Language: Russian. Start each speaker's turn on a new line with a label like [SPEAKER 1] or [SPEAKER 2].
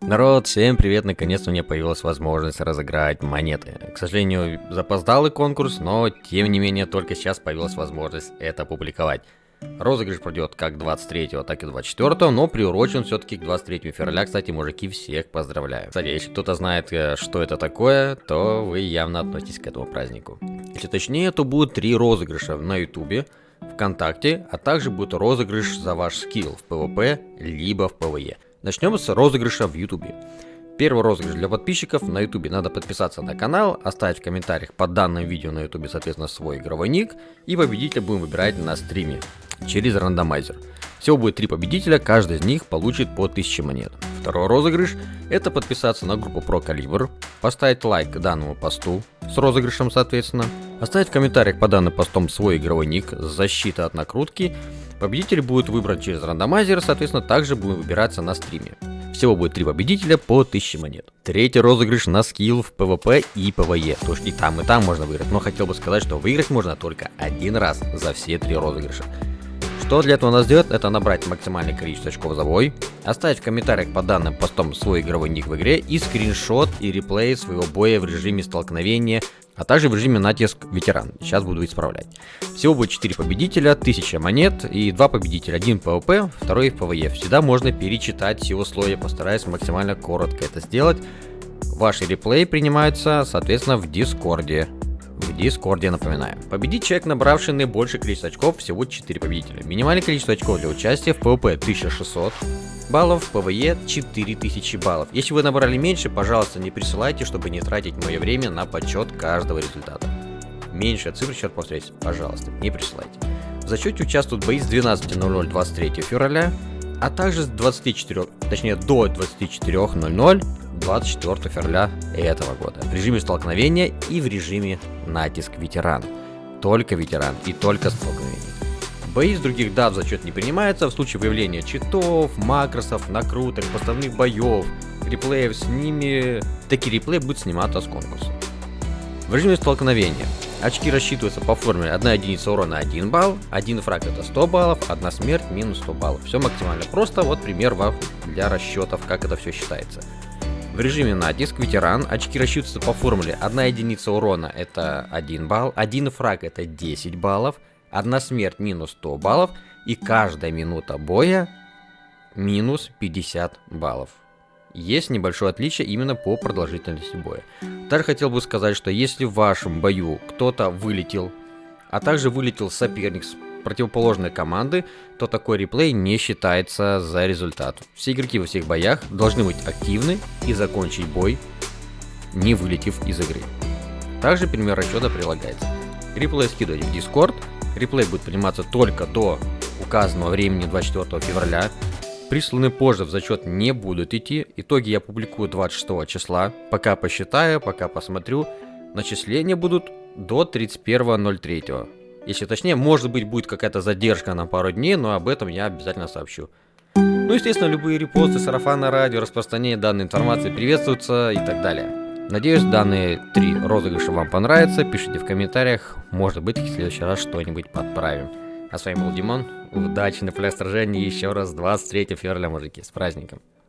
[SPEAKER 1] Народ, всем привет, наконец-то у меня появилась возможность разыграть монеты. К сожалению, запоздалый конкурс, но тем не менее только сейчас появилась возможность это публиковать. Розыгрыш пройдет как 23, так и 24, но приурочен все-таки к 23 февраля. Кстати, мужики, всех поздравляю. Кстати, если кто-то знает, э, что это такое, то вы явно относитесь к этому празднику. Если точнее, то будет три розыгрыша на ютубе, ВКонтакте, а также будет розыгрыш за ваш скилл в PvP, либо в PvE. Начнем с розыгрыша в Ютубе. Первый розыгрыш для подписчиков на Ютубе. Надо подписаться на канал, оставить в комментариях под данным видео на Ютубе, соответственно, свой игровой ник. И победителя будем выбирать на стриме через рандомайзер. Всего будет три победителя, каждый из них получит по 1000 монет. Второй розыгрыш – это подписаться на группу Pro Caliber, поставить лайк данному посту с розыгрышем, соответственно, оставить в комментариях по данным постом свой игровой ник, защита от накрутки Победитель будет выбран через рандомайзер, соответственно, также будет выбираться на стриме. Всего будет три победителя по 1000 монет. Третий розыгрыш на скилл в PvP и PvE. То есть и там, и там можно выиграть. Но хотел бы сказать, что выиграть можно только один раз за все три розыгрыша. Что для этого надо сделать, это набрать максимальное количество очков за бой, оставить в комментариях по данным постом свой игровой ник в игре и скриншот и реплей своего боя в режиме столкновения а также в режиме натиск ветеран. Сейчас буду исправлять. Всего будет 4 победителя, 1000 монет и 2 победителя. Один в PvP, второй в PvE. Всегда можно перечитать все условия, постараюсь максимально коротко это сделать. Ваши реплеи принимаются, соответственно, в Дискорде. Дискорде, напоминаю. Победит человек, набравший наибольшее количество очков, всего 4 победителя. Минимальное количество очков для участия в PvP 1600 баллов, в PvE 4000 баллов. Если вы набрали меньше, пожалуйста, не присылайте, чтобы не тратить мое время на подсчет каждого результата. Меньше цифр счет повторяйте, пожалуйста, не присылайте. В зачете участвуют бои с 12.00 23 февраля, а также с 24, точнее до 24.00 24 февраля этого года в режиме столкновения и в режиме натиск ветеран. Только ветеран и только столкновение. Бои с других дат в зачет не принимаются в случае выявления читов, макросов, накруток, поставных боев, реплеев с ними. Такие реплеи будут сниматься с конкурса. В режиме столкновения очки рассчитываются по формуле 1 единица урона 1 балл, 1 фраг это 100 баллов, 1 смерть минус 100 баллов. Все максимально просто, вот пример вам для расчетов, как это все считается. В режиме натиск ветеран очки рассчитываются по формуле 1 единица урона это 1 балл, 1 фраг это 10 баллов, Одна смерть минус 100 баллов и каждая минута боя минус 50 баллов. Есть небольшое отличие именно по продолжительности боя. Также хотел бы сказать, что если в вашем бою кто-то вылетел, а также вылетел соперник с противоположной команды, то такой реплей не считается за результат. Все игроки во всех боях должны быть активны и закончить бой, не вылетев из игры. Также пример расчета прилагается. Реплей скидывать в Discord, Реплей будет приниматься только до указанного времени 24 февраля. Присланы позже в зачет не будут идти. Итоги я публикую 26 числа. Пока посчитаю, пока посмотрю. Начисления будут до 31.03. Если точнее, может быть будет какая-то задержка на пару дней, но об этом я обязательно сообщу. Ну, естественно, любые репосты, сарафаны радио, распространение данной информации приветствуются и так далее. Надеюсь, данные три розыгрыша вам понравятся. Пишите в комментариях. Может быть, в следующий раз что-нибудь подправим. А с вами был Димон. Удачи на пляж сражений еще раз 23 февраля, мужики. С праздником.